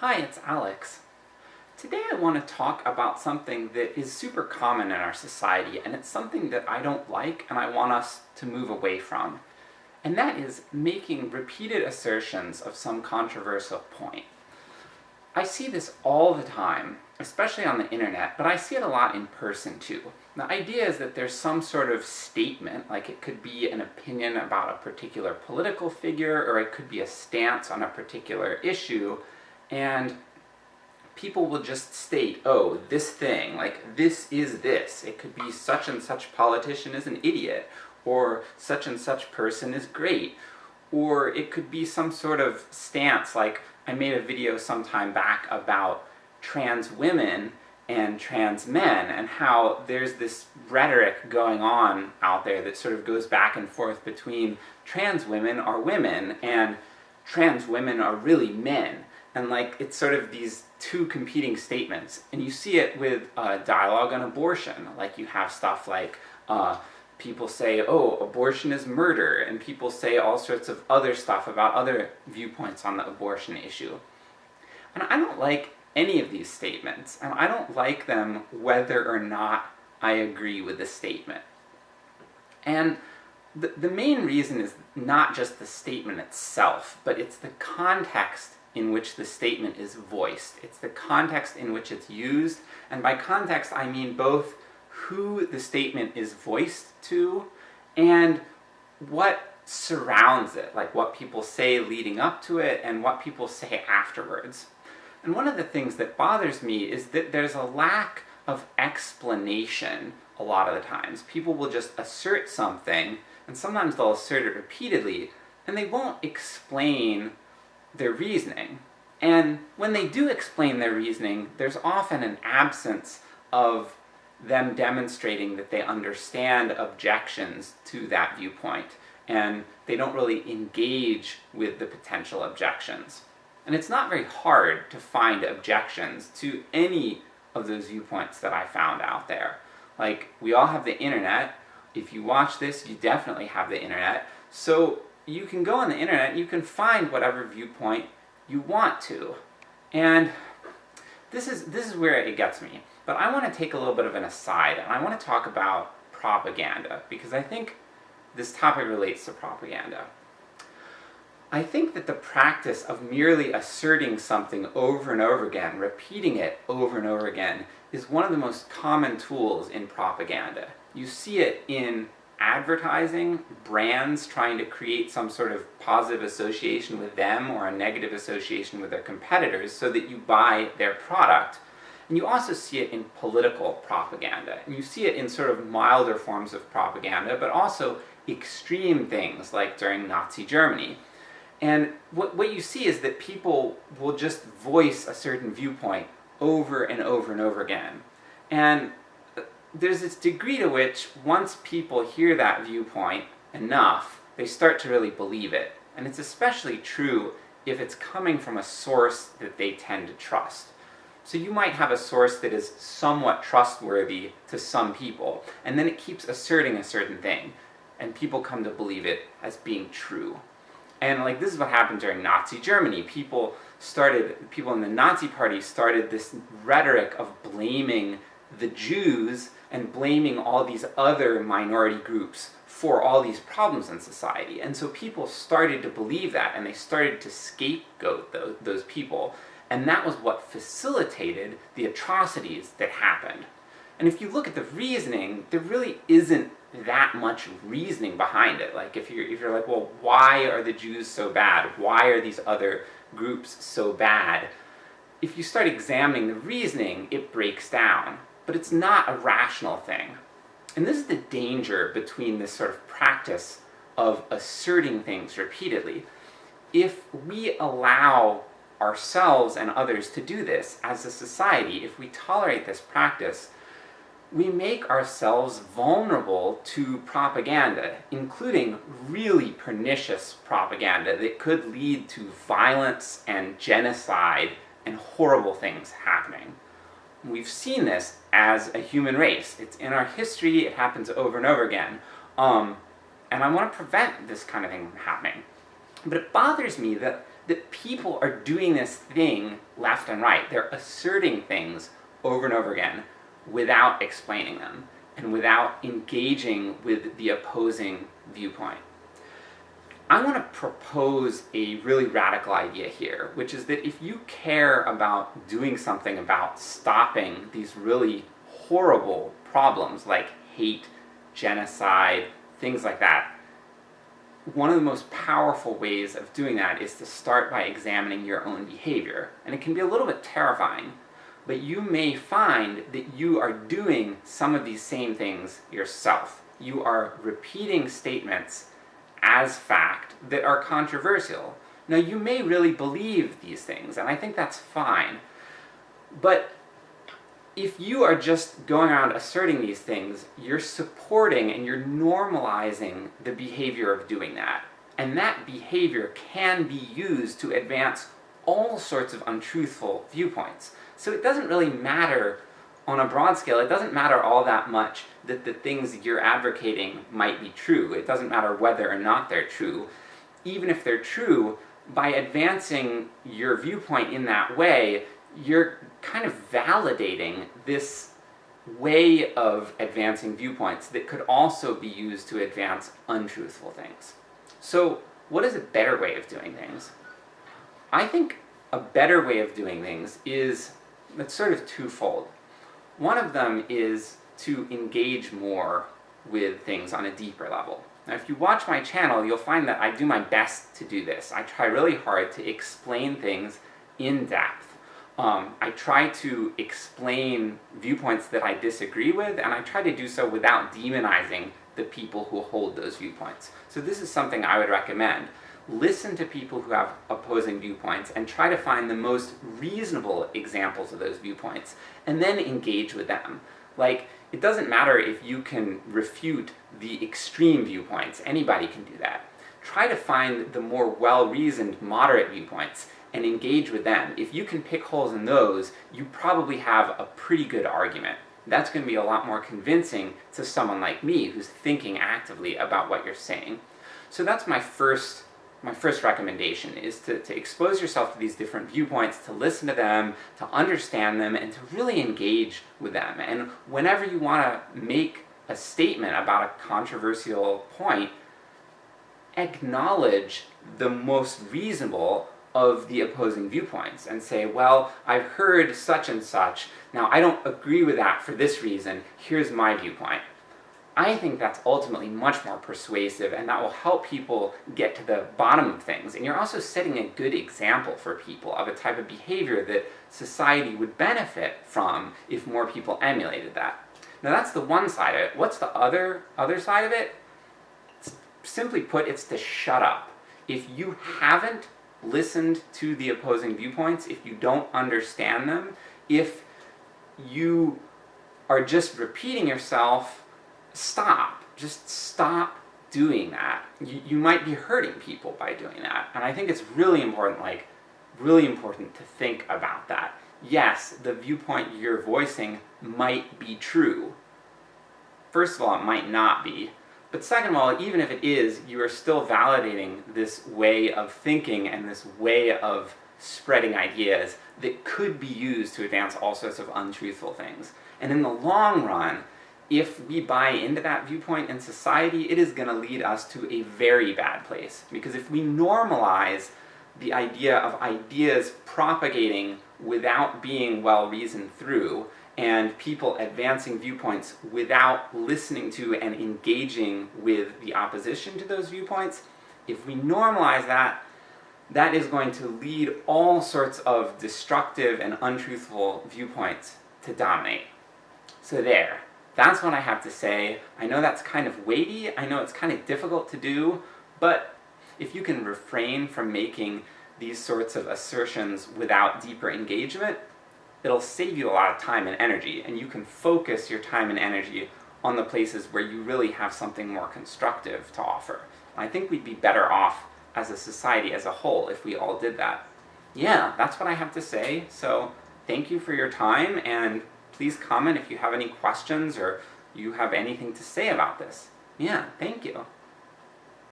Hi, it's Alex. Today I want to talk about something that is super common in our society, and it's something that I don't like and I want us to move away from. And that is making repeated assertions of some controversial point. I see this all the time, especially on the internet, but I see it a lot in person too. The idea is that there's some sort of statement, like it could be an opinion about a particular political figure, or it could be a stance on a particular issue, and people will just state, oh, this thing, like, this is this. It could be such and such politician is an idiot, or such and such person is great. Or it could be some sort of stance, like, I made a video some time back about trans women and trans men, and how there's this rhetoric going on out there that sort of goes back and forth between trans women are women, and trans women are really men and like, it's sort of these two competing statements. And you see it with uh, dialogue on abortion, like you have stuff like, uh, people say, oh, abortion is murder, and people say all sorts of other stuff about other viewpoints on the abortion issue. And I don't like any of these statements, and I don't like them whether or not I agree with the statement. And the, the main reason is not just the statement itself, but it's the context in which the statement is voiced. It's the context in which it's used, and by context I mean both who the statement is voiced to, and what surrounds it, like what people say leading up to it, and what people say afterwards. And one of the things that bothers me is that there's a lack of explanation a lot of the times. People will just assert something, and sometimes they'll assert it repeatedly, and they won't explain their reasoning. And when they do explain their reasoning, there's often an absence of them demonstrating that they understand objections to that viewpoint, and they don't really engage with the potential objections. And it's not very hard to find objections to any of those viewpoints that I found out there. Like, we all have the internet, if you watch this, you definitely have the internet, so you can go on the internet you can find whatever viewpoint you want to. And this is, this is where it gets me. But I want to take a little bit of an aside, and I want to talk about propaganda, because I think this topic relates to propaganda. I think that the practice of merely asserting something over and over again, repeating it over and over again, is one of the most common tools in propaganda. You see it in advertising, brands trying to create some sort of positive association with them or a negative association with their competitors so that you buy their product. And you also see it in political propaganda, and you see it in sort of milder forms of propaganda, but also extreme things like during Nazi Germany. And what, what you see is that people will just voice a certain viewpoint over and over and over again. And there's this degree to which, once people hear that viewpoint enough, they start to really believe it. And it's especially true if it's coming from a source that they tend to trust. So you might have a source that is somewhat trustworthy to some people, and then it keeps asserting a certain thing, and people come to believe it as being true. And like, this is what happened during Nazi Germany. People started, people in the Nazi party started this rhetoric of blaming the Jews and blaming all these other minority groups for all these problems in society. And so people started to believe that, and they started to scapegoat those, those people, and that was what facilitated the atrocities that happened. And if you look at the reasoning, there really isn't that much reasoning behind it. Like, if you're, if you're like, well, why are the Jews so bad? Why are these other groups so bad? If you start examining the reasoning, it breaks down but it's not a rational thing. And this is the danger between this sort of practice of asserting things repeatedly. If we allow ourselves and others to do this as a society, if we tolerate this practice, we make ourselves vulnerable to propaganda, including really pernicious propaganda that could lead to violence and genocide and horrible things happening. We've seen this as a human race. It's in our history, it happens over and over again. Um, and I want to prevent this kind of thing from happening. But it bothers me that, that people are doing this thing left and right. They're asserting things over and over again without explaining them, and without engaging with the opposing viewpoint. I want to propose a really radical idea here, which is that if you care about doing something about stopping these really horrible problems like hate, genocide, things like that, one of the most powerful ways of doing that is to start by examining your own behavior. And it can be a little bit terrifying, but you may find that you are doing some of these same things yourself. You are repeating statements as fact that are controversial. Now you may really believe these things, and I think that's fine, but if you are just going around asserting these things, you're supporting and you're normalizing the behavior of doing that. And that behavior can be used to advance all sorts of untruthful viewpoints. So it doesn't really matter on a broad scale, it doesn't matter all that much that the things you're advocating might be true. It doesn't matter whether or not they're true. Even if they're true, by advancing your viewpoint in that way, you're kind of validating this way of advancing viewpoints that could also be used to advance untruthful things. So, what is a better way of doing things? I think a better way of doing things is, it's sort of twofold. One of them is to engage more with things on a deeper level. Now if you watch my channel, you'll find that I do my best to do this. I try really hard to explain things in depth. Um, I try to explain viewpoints that I disagree with, and I try to do so without demonizing the people who hold those viewpoints. So this is something I would recommend listen to people who have opposing viewpoints and try to find the most reasonable examples of those viewpoints, and then engage with them. Like, it doesn't matter if you can refute the extreme viewpoints, anybody can do that. Try to find the more well-reasoned, moderate viewpoints, and engage with them. If you can pick holes in those, you probably have a pretty good argument. That's going to be a lot more convincing to someone like me, who's thinking actively about what you're saying. So that's my first my first recommendation is to, to expose yourself to these different viewpoints, to listen to them, to understand them, and to really engage with them. And whenever you want to make a statement about a controversial point, acknowledge the most reasonable of the opposing viewpoints, and say, well, I've heard such and such, now I don't agree with that for this reason, here's my viewpoint. I think that's ultimately much more persuasive, and that will help people get to the bottom of things. And you're also setting a good example for people of a type of behavior that society would benefit from if more people emulated that. Now that's the one side of it. What's the other, other side of it? Simply put, it's to shut up. If you haven't listened to the opposing viewpoints, if you don't understand them, if you are just repeating yourself stop. Just stop doing that. You, you might be hurting people by doing that. And I think it's really important, like, really important to think about that. Yes, the viewpoint you're voicing might be true. First of all, it might not be. But second of all, even if it is, you are still validating this way of thinking and this way of spreading ideas that could be used to advance all sorts of untruthful things. And in the long run, if we buy into that viewpoint in society, it is going to lead us to a very bad place. Because if we normalize the idea of ideas propagating without being well reasoned through, and people advancing viewpoints without listening to and engaging with the opposition to those viewpoints, if we normalize that, that is going to lead all sorts of destructive and untruthful viewpoints to dominate. So there. That's what I have to say. I know that's kind of weighty, I know it's kind of difficult to do, but if you can refrain from making these sorts of assertions without deeper engagement, it'll save you a lot of time and energy, and you can focus your time and energy on the places where you really have something more constructive to offer. I think we'd be better off as a society as a whole if we all did that. Yeah, that's what I have to say, so thank you for your time, and please comment if you have any questions or you have anything to say about this. Yeah, thank you.